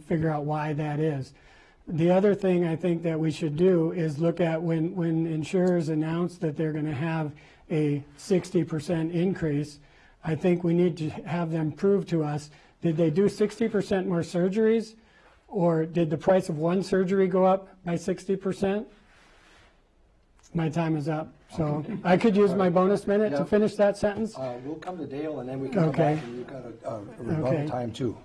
and figure out why that is. The other thing I think that we should do is look at when, when insurers announce that they're going to have a 60% increase, I think we need to have them prove to us, did they do 60% more surgeries? Or did the price of one surgery go up by 60%? My time is up. So I could use my bonus minute to finish that sentence? Uh, We'll come to Dale, and then we can come Okay. back, and you've got a- a rebuttal Okay. time, too.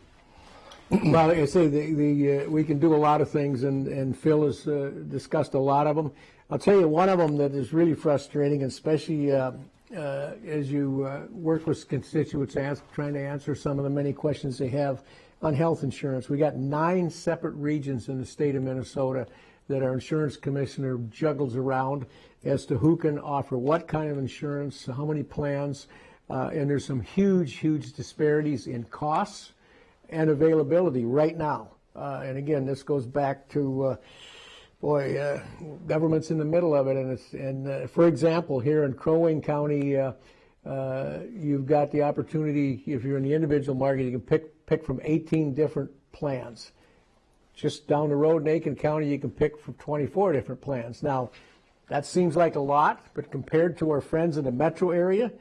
Well, like I say, the, the, uh, we can do a lot of things, and, and Phil has uh, discussed a lot of them. I'll tell you one of them that is really frustrating, especially uh, uh, as you uh, work with constituents, ask, trying to answer some of the many questions they have on health insurance. We got nine separate regions in the state of Minnesota that our insurance commissioner juggles around as to who can offer what kind of insurance, how many plans, uh, and there's some huge, huge disparities in costs and availability right now. Uh, and again, this goes back to, uh, boy, uh, government's in the middle of it. And, and uh, for example, here in Crow Wing County, uh, uh, you've got the opportunity, if you're in the individual market, you can pick, pick from 18 different plans. Just down the road in Aitkin County, you can pick from 24 different plans. Now, that seems like a lot, but compared to our friends in the metro area,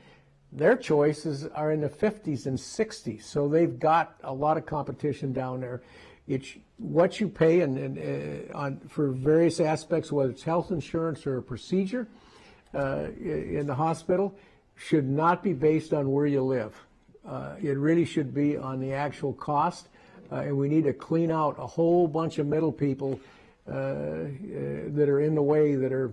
their choices are in the 50s and 60s. So they've got a lot of competition down there. It's what you pay and, and uh, on for various aspects, whether it's health insurance or a procedure uh, in the hospital, should not be based on where you live. Uh, it really should be on the actual cost, uh, and we need to clean out a whole bunch of middle people uh, uh, that are in the way that are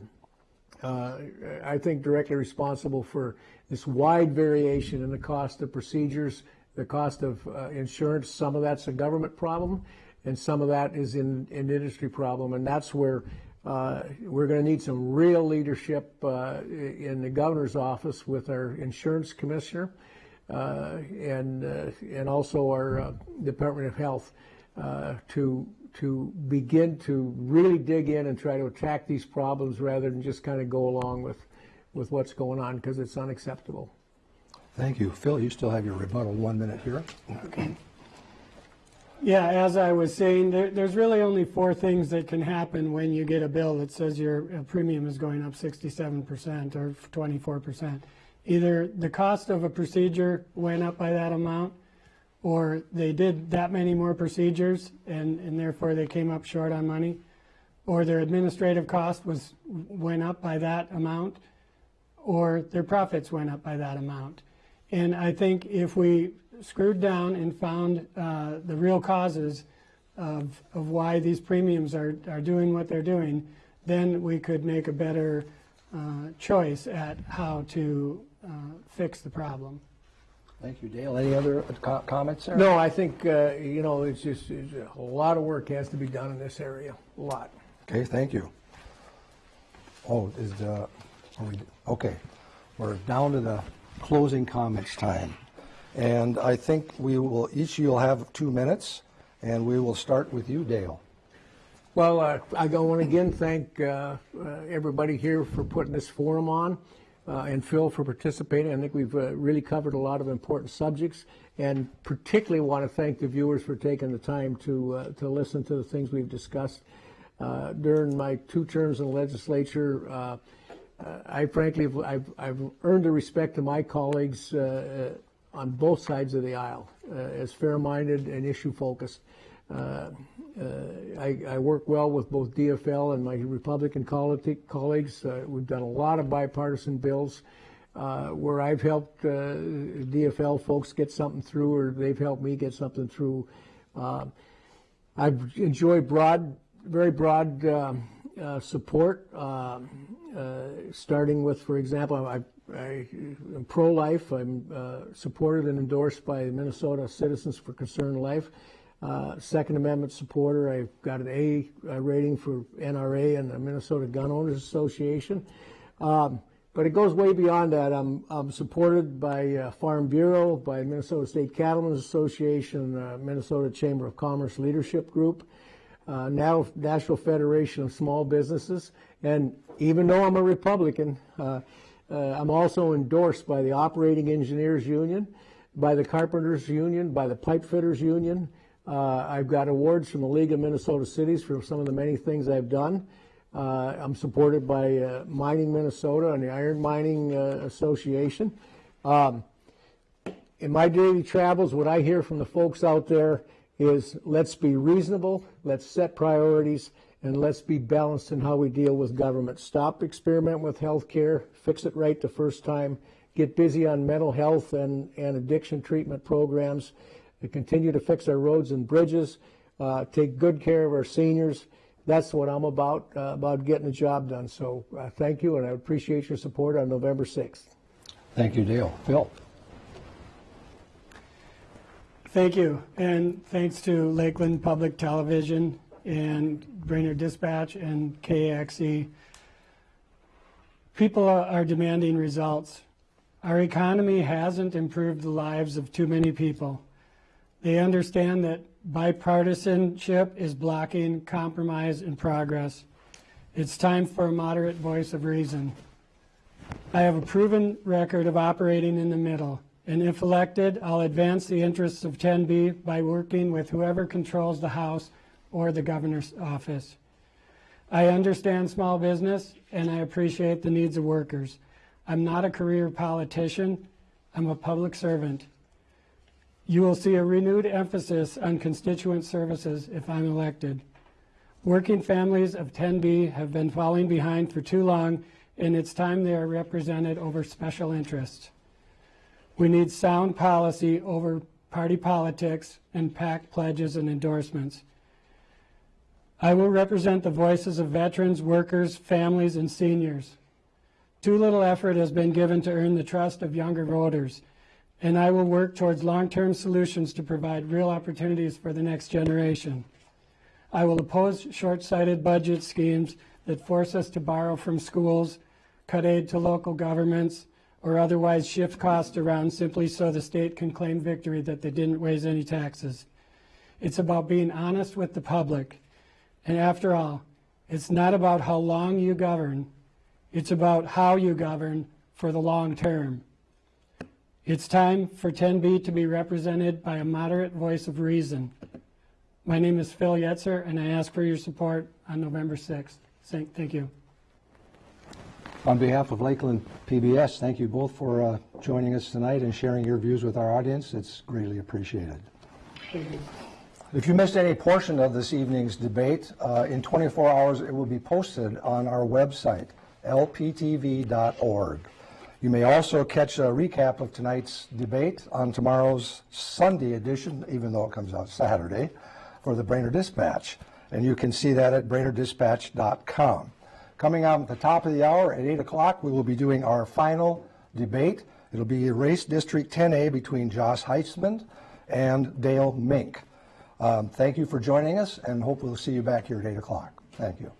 uh, I think directly responsible for this wide variation in the cost of procedures, the cost of uh, insurance. Some of that's a government problem, and some of that is in an industry problem. And that's where uh, we're going to need some real leadership uh, in the governor's office with our insurance commissioner uh, and uh, and also our Department of Health to to begin to really dig in and try to attack these problems rather than just kind of go along with with what's going on because it's unacceptable. Thank you. Phil, you still have your rebuttal, one minute here. Okay. Yeah, as I was saying, there, there's really only four things that can happen when you get a bill that says your uh, premium is going up 67% or 24%. Either the cost of a procedure went up by that amount, or they did that many more procedures and, and therefore they came up short on money, or their administrative cost was went up by that amount, or their profits went up by that amount. And I think if we screwed down and found uh, the real causes of, of why these premiums are, are doing what they're doing, then we could make a better uh, choice at how to uh, fix the problem. Thank you, Dale. Any other co- comments, sir? No, I think uh, you know it's just it's a lot of work has to be done in this area. A lot. Okay, thank you. Oh, is the, are we, okay, we're down to the closing comments time. And I think we will, each of you will have two minutes, and we will start with you, Dale. Well, uh, I want to again thank uh, uh, everybody here for putting this forum on, uh, and Phil for participating. I think we've uh, really covered a lot of important subjects, and particularly want to thank the viewers for taking the time to uh, to listen to the things we've discussed. Uh, during my two terms in the legislature, uh, uh, I frankly have, I've, I've earned the respect of my colleagues on both sides of the aisle as fair-minded and issue-focused. Uh, uh, I, I work well with both DFL and my Republican colle- colleagues. Uh, we've done a lot of bipartisan bills uh, where I've helped uh, DFL folks get something through, or they've helped me get something through. Uh, I've enjoyed broad, very broad um, uh, support, um, uh, starting with, for example, I, I am pro-life. I'm uh, supported and endorsed by Minnesota Citizens for Concerned Life. Uh, Second Amendment supporter. I've got an A uh, rating for NRA and the Minnesota Gun Owners Association. Um, but it goes way beyond that. I'm, I'm supported by uh, Farm Bureau, by Minnesota State Cattlemen's Association, uh, Minnesota Chamber of Commerce Leadership Group, uh, now National Federation of Small Businesses, and even though I'm a Republican, uh, uh, I'm also endorsed by the Operating Engineers Union, by the Carpenters Union, by the Pipe Fitters Union, Uh, I've got awards from the League of Minnesota Cities for some of the many things I've done. Uh, I'm supported by uh, Mining Minnesota and the Iron Mining uh, Association. Um, in my daily travels, what I hear from the folks out there is let's be reasonable, let's set priorities, and let's be balanced in how we deal with government. Stop experimenting with health care, fix it right the first time, get busy on mental health and, and addiction treatment programs, and continue to fix our roads and bridges, uh, take good care of our seniors. That's what I'm about, uh, about getting the job done. So uh, thank you, and I appreciate your support on November 6th. Thank you, Dale. Phil? Thank you, and thanks to Lakeland Public Television and Brainerd Dispatch and KXE. People are are demanding results. Our economy hasn't improved the lives of too many people. They understand that bipartisanship is blocking compromise and progress. It's time for a moderate voice of reason. I have a proven record of operating in the middle, and if elected, I'll advance the interests of 10B by working with whoever controls the House or the governor's office. I understand small business, and I appreciate the needs of workers. I'm not a career politician, I'm a public servant. You will see a renewed emphasis on constituent services if I'm elected. Working families of 10B have been falling behind for too long, and it's time they are represented over special interests. We need sound policy over party politics and packed pledges and endorsements. I will represent the voices of veterans, workers, families, and seniors. Too little effort has been given to earn the trust of younger voters, and I will work towards long-term solutions to provide real opportunities for the next generation. I will oppose short-sighted budget schemes that force us to borrow from schools, cut aid to local governments, or otherwise shift costs around simply so the state can claim victory that they didn't raise any taxes. It's about being honest with the public. And after all, it's not about how long you govern, it's about how you govern for the long term. It's time for 10B to be represented by a moderate voice of reason. My name is Phil Yetzer, and I ask for your support on November 6th. Thank you. On behalf of Lakeland PBS, thank you both for uh, joining us tonight and sharing your views with our audience. It's greatly appreciated. Thank you. If you missed any portion of this evening's debate, uh, in 24 hours it will be posted on our website, lptv.org. You may also catch a recap of tonight's debate on tomorrow's Sunday edition, even though it comes out Saturday, for the Brainerd Dispatch. And you can see that at brainerddispatch.com. Coming out at the top of the hour at 8 o'clock, we will be doing our final debate. It'll be Race District 10A between Josh Heintzeman and Dale Menk. Um, thank you for joining us, and hope we'll see you back here at 8 o'clock. Thank you.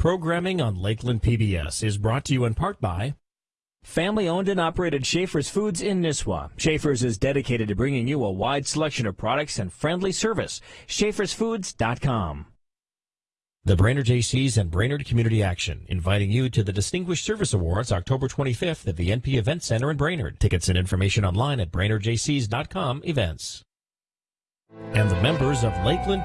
Programming on Lakeland PBS is brought to you in part by Family owned and operated Schaefer's Foods in Nisswa. Schaefer's is dedicated to bringing you a wide selection of products and friendly service. Schaefer'sFoods.com. the Brainerd Jaycees and Brainerd Community Action, inviting you to the Distinguished Service Awards October 25th at the NP Event Center in Brainerd. Tickets and information online at BrainerdJCs.com events. And the members of Lakeland